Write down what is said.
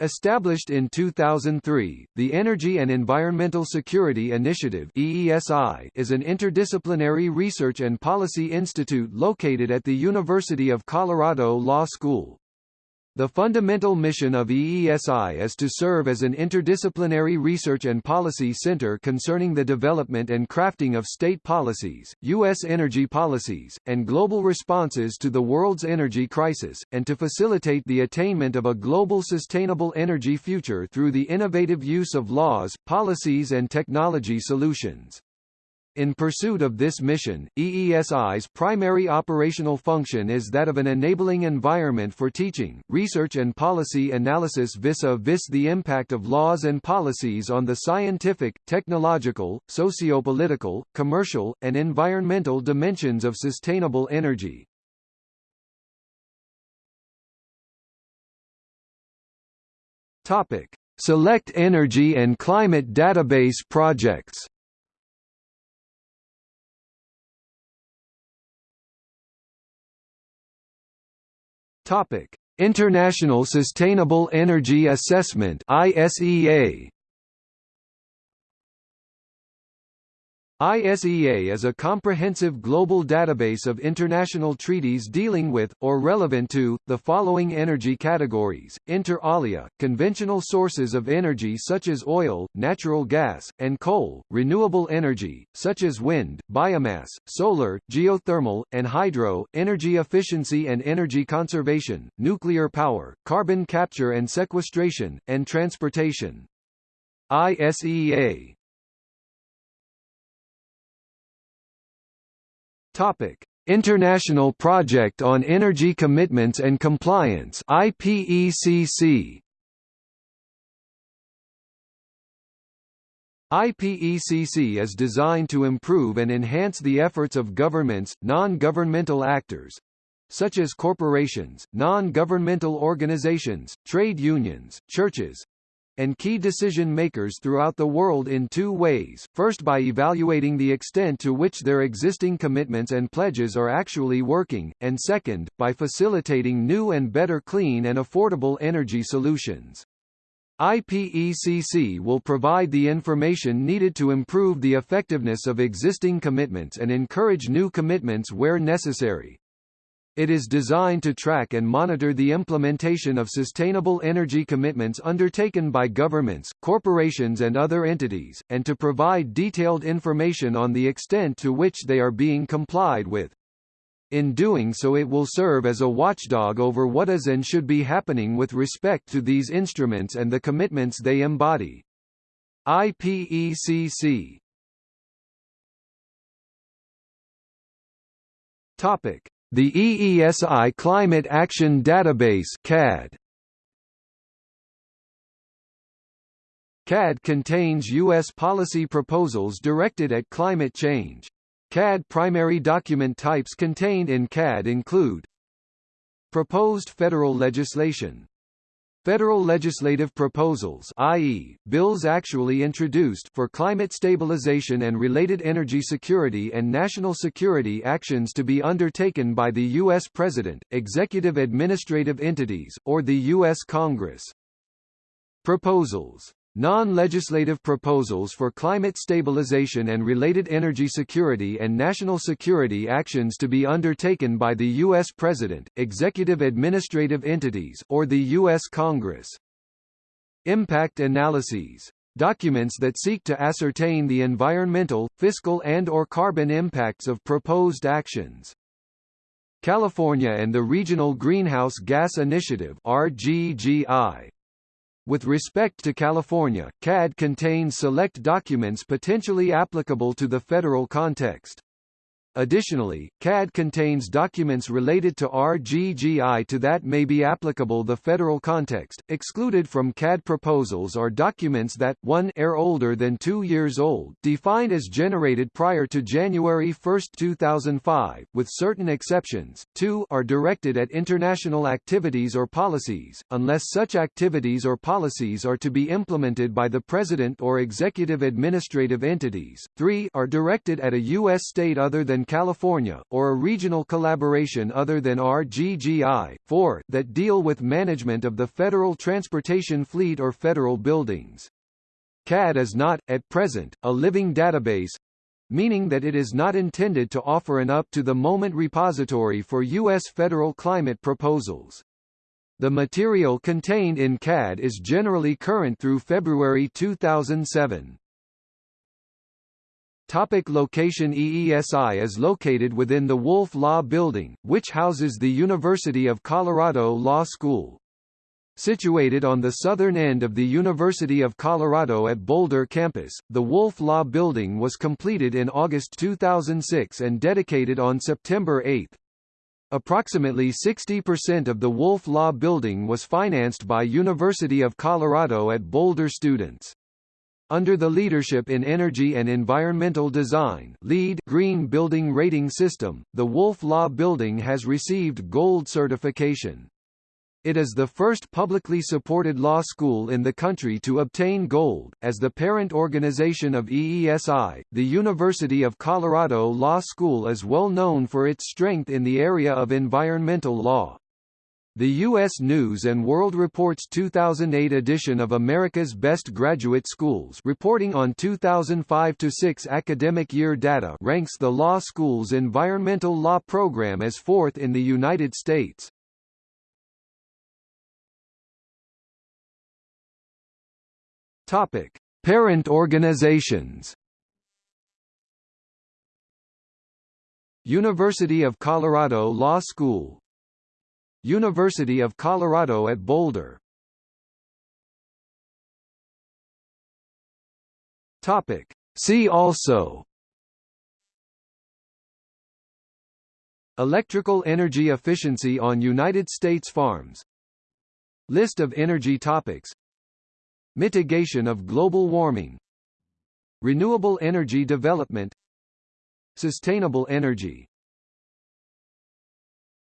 Established in 2003, the Energy and Environmental Security Initiative EESI is an interdisciplinary research and policy institute located at the University of Colorado Law School. The fundamental mission of EESI is to serve as an interdisciplinary research and policy center concerning the development and crafting of state policies, U.S. energy policies, and global responses to the world's energy crisis, and to facilitate the attainment of a global sustainable energy future through the innovative use of laws, policies and technology solutions. In pursuit of this mission, EESI's primary operational function is that of an enabling environment for teaching, research and policy analysis vis-a-vis -vis the impact of laws and policies on the scientific, technological, socio-political, commercial, and environmental dimensions of sustainable energy. Topic: Select energy and climate database projects. Topic: International Sustainable Energy Assessment (ISEA). ISEA is a comprehensive global database of international treaties dealing with, or relevant to, the following energy categories, inter alia, conventional sources of energy such as oil, natural gas, and coal, renewable energy, such as wind, biomass, solar, geothermal, and hydro, energy efficiency and energy conservation, nuclear power, carbon capture and sequestration, and transportation. ISEA Topic: International Project on Energy Commitments and Compliance IPECC IPECC is designed to improve and enhance the efforts of governments, non-governmental actors, such as corporations, non-governmental organizations, trade unions, churches, and key decision-makers throughout the world in two ways, first by evaluating the extent to which their existing commitments and pledges are actually working, and second, by facilitating new and better clean and affordable energy solutions. IPECC will provide the information needed to improve the effectiveness of existing commitments and encourage new commitments where necessary. It is designed to track and monitor the implementation of sustainable energy commitments undertaken by governments, corporations and other entities, and to provide detailed information on the extent to which they are being complied with. In doing so it will serve as a watchdog over what is and should be happening with respect to these instruments and the commitments they embody. IPECC Topic the EESI Climate Action Database CAD. CAD contains U.S. policy proposals directed at climate change. CAD primary document types contained in CAD include Proposed federal legislation Federal legislative proposals i.e., bills actually introduced for climate stabilization and related energy security and national security actions to be undertaken by the U.S. President, executive administrative entities, or the U.S. Congress. Proposals Non-legislative proposals for climate stabilization and related energy security and national security actions to be undertaken by the U.S. President, executive administrative entities, or the U.S. Congress. Impact analyses documents that seek to ascertain the environmental, fiscal and or carbon impacts of proposed actions. California and the Regional Greenhouse Gas Initiative RGGI with respect to California, CAD contains select documents potentially applicable to the federal context. Additionally, CAD contains documents related to RGGI to that may be applicable the federal context. Excluded from CAD proposals are documents that 1 are older than 2 years old, defined as generated prior to January 1, 2005, with certain exceptions. 2 are directed at international activities or policies, unless such activities or policies are to be implemented by the President or executive administrative entities. 3 are directed at a U.S. state other than California, or a regional collaboration other than RGGI. 4. That deal with management of the federal transportation fleet or federal buildings. CAD is not, at present, a living database, meaning that it is not intended to offer an up-to-the-moment repository for U.S. federal climate proposals. The material contained in CAD is generally current through February 2007. Topic location EESI is located within the Wolf Law Building, which houses the University of Colorado Law School. Situated on the southern end of the University of Colorado at Boulder campus, the Wolf Law Building was completed in August 2006 and dedicated on September 8. Approximately 60% of the Wolf Law Building was financed by University of Colorado at Boulder students. Under the Leadership in Energy and Environmental Design LEED Green Building Rating System, the Wolf Law Building has received Gold certification. It is the first publicly supported law school in the country to obtain gold. As the parent organization of EESI, the University of Colorado Law School is well known for its strength in the area of environmental law. The U.S. News & World Report's 2008 edition of America's Best Graduate Schools reporting on 2005-6 academic year data ranks the law school's environmental law program as fourth in the United States. Topic: Parent organizations. University of Colorado Law School University of Colorado at Boulder. Topic. See also. Electrical energy efficiency on United States farms. List of energy topics. Mitigation of global warming. Renewable energy development. Sustainable energy